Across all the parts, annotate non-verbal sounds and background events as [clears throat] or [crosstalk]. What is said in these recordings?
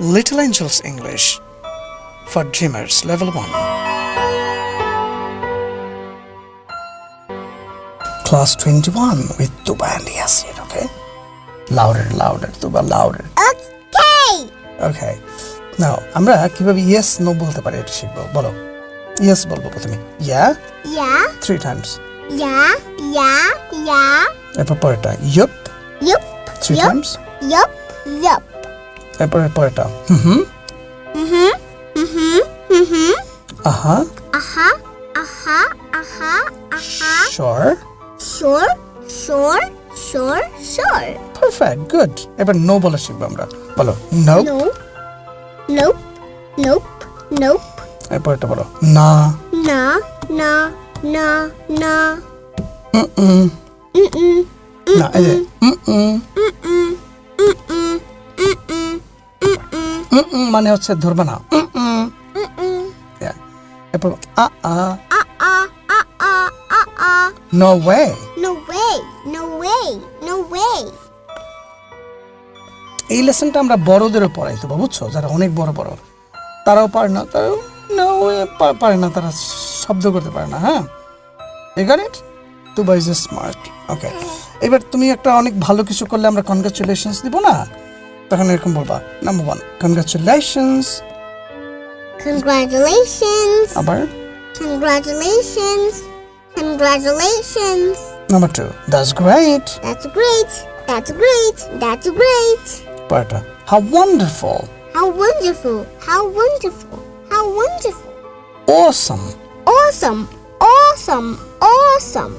Little Angels English for Dreamers Level 1. Class 21 with Tuba and Yasin, okay? Louder, louder, Tuba, louder. Okay. Okay. Now, আমরা কিভাবে yes no বলতে পারি এটা শিখবো বলো ইয়েস বলবো প্রথমে ইয়া Yeah. Three Times Yeah. Yeah. Yeah. এরপর পরেরটা yup Yup. Three Yup. Times Yup. Yup. এরপরে পরেরটা হুম হুম Mhm. Mhm. Mhm. আহা Aha. Aha. Aha. Aha. শর Sure. Sure. Sure. Sure. Perfect good এবার নো বলা শিখবো আমরা বলো no No. Nope. Nope. Nope. এরপরেরটা বলো না Na. Na. Na. Na. উম উম Mm-mm. না এই যে মানে হচ্ছে ধরবে না. এরপর আ আ. No way No way. No way. No way. এই লেসনটা আমরা বড়দেরও পড়াই বুঝছ যারা অনেক বড় বড় তারাও পারে না তারাও না পারে না তারা শব্দ করতে পারে না হ্যাঁ এই got to buy smart okay এবার তুমি একটা অনেক ভালো কিছু করলে আমরা কনগ্রাচুলেশনস দিব না তখন এরকম বলবা নাম্বার ওয়ান কনগ্রাচুলেশনস Congratulations. আবার Congratulations. Congratulations. Number two that's great That's great. That's great. That's great. পরেরটা how wonderful How wonderful. How wonderful. How wonderful. Awesome Awesome. Awesome. Awesome.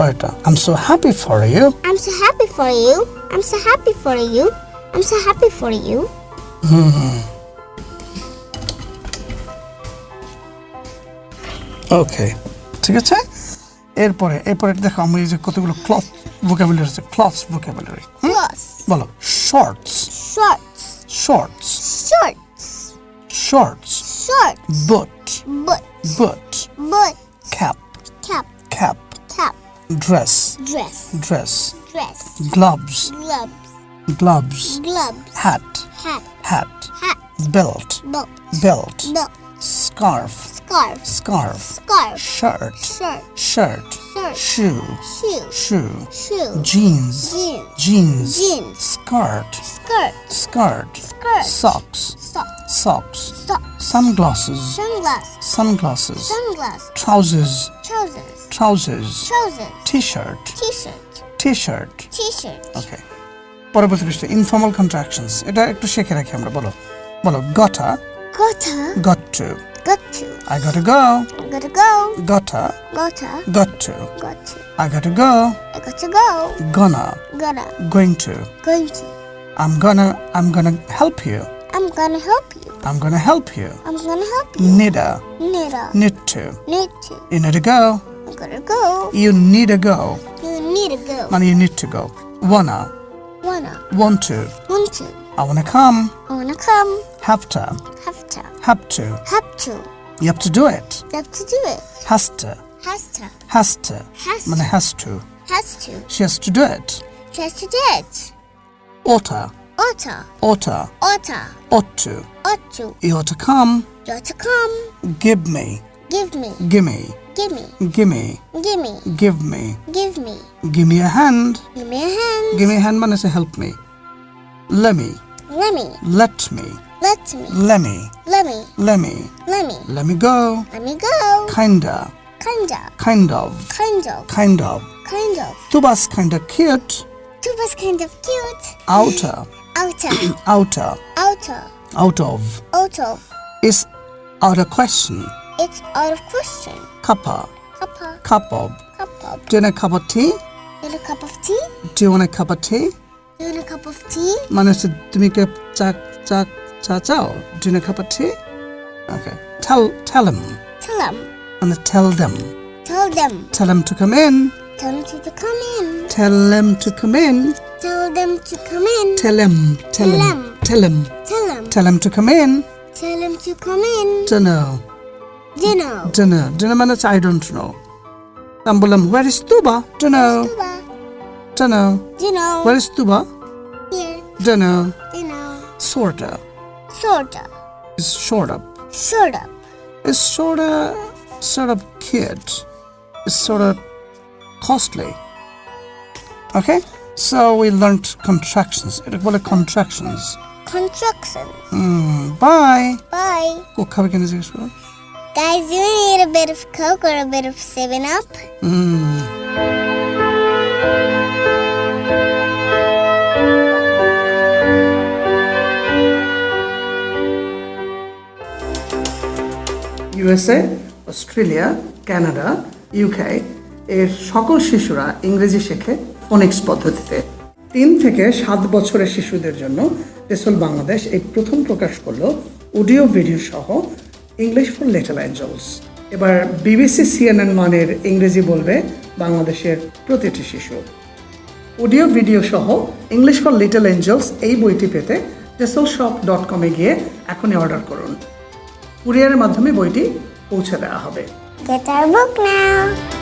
পরেরটা I am so happy for you I'm so happy for you. I'm so happy for you. I'm so happy for you. ওকে ঠিক আছে এরপরে এরপরে দেখো আমি এই যে কতগুলো ক্লথ ভোকাবুলারি আছে ক্লথ ভোকাবুলারি Plus. বলো shorts Shorts. Shorts Shorts. Shorts Shorts. Boot But. Boot But. Cap Cap. Cap dress. Dress. Dress. Dress. Gloves. Gloves. Gloves. Gloves. Hat. Hat. Hat. Hat. Belt. Belt. Belt, belt. scarf. Scarf. Scarf. Scarf. Shirt. Shirt. Shirt, shirt. shoe. Shoe. Shoe. Jeans. Jeans. Jeans, jeans. skirt. Skirt. Skirt. Skirt. Socks. Socks. Socks. Socks. Sunglasses. Sunglasses. Sunglasses. Sunglasses. Trousers. Trousers trousers Trousers. t-shirt T-shirt. t-shirt T-shirt. Okay পরবর্তী পৃষ্ঠে informal contractions এটা একটু শিখে রাখি আমরা বলো বলো গটা Gotta. got to Got to. I gotta go Gotta go. gotta Gotta. got to Got to. I gotta go I got to go. gonna Gonna. going to Going to. I'm gonna I'm gonna help you I'm gonna help you. I'm gonna help you I'm gonna help you. need a Need a. need to Need to. you need to go Gonna go. You need to go. You need to go. And you need to go. Wanna. Wanna. Want to. Want to. I wanna come. I wanna come. Have to. Have to. Have to. Have to. You have to do it. You have to do it. Has to. Has to. Has to. Has to. Has to. Has to. She has to do it. She has to do it. Oughta. Oughta. Oughta. Oughta. Ought to. Ought to. You ought to come. You ought to come. Give me. Give me. Gimme. Give me. gimme Give me. give me Give me. give me a hand Give me a hand. give me a hand মানে say help me let me Let me. let me Let me. let me Let me. let me Let me. let me go Let me go. kinda Kinda. kind of Kind of. kind of Kind of. tuba's kinda cute Tuba's kind of cute. outer [clears throat] Outer. [clears throat] outer Outer. out of Out of. is out of question It's out of question. cuppa Cup of. cup of Cup of. do you want a cup of tea You want a cup of tea? do you want a cup of tea You want a cup of tea? মানে হচ্ছে তুমি কে চা চা চা চাও do you want a cup of tea okay tell tell him Tell them. and tell them Tell them. tell them to come in Tell them to come in. tell them to come in Tell them to come in. tell him tell him tell him Tell them. tell him to come in Tell them to come in. don't know Dinner. Dinner. Dinner means I don't know. Tambulam, where is Tuba? Dunno. Dunno. Dinner. Where is Tuba? Here. Dunno. Sorta. Sorta. It's short up. Short up. It's sorta sort of kid. It's sorta costly. Okay? So we learned contractions. It are contractions. Contractions. Mm, bye. Bye. Go cover again is Guys, you need a bit of Coke or a bit of 7 Up? Mm. USA Australia Canada UK এর সকল শিশুরা ইংরেজি শেখে Phoenix পদ্ধতিতে তিন থেকে সাত বছরের শিশুদের জন্য টেসল বাংলাদেশ এই প্রথম প্রকাশ করল অডিও ভিডিও সহ ইংলিশ ফর লিটল অ্যাঞ্জেলস এবার বিবিসি, সিএনএন মানের ইংরেজি বলবে বাংলাদেশের প্রতিটি শিশু। অডিও, ভিডিও সহ ইংলিশ ফর লিটল অ্যাঞ্জেলস এই বইটি পেতে টেসল শপ ডট কমে গিয়ে এখনই অর্ডার করুন। কুরিয়ারের মাধ্যমে বইটি পৌঁছে দেওয়া হবে। Get our book now.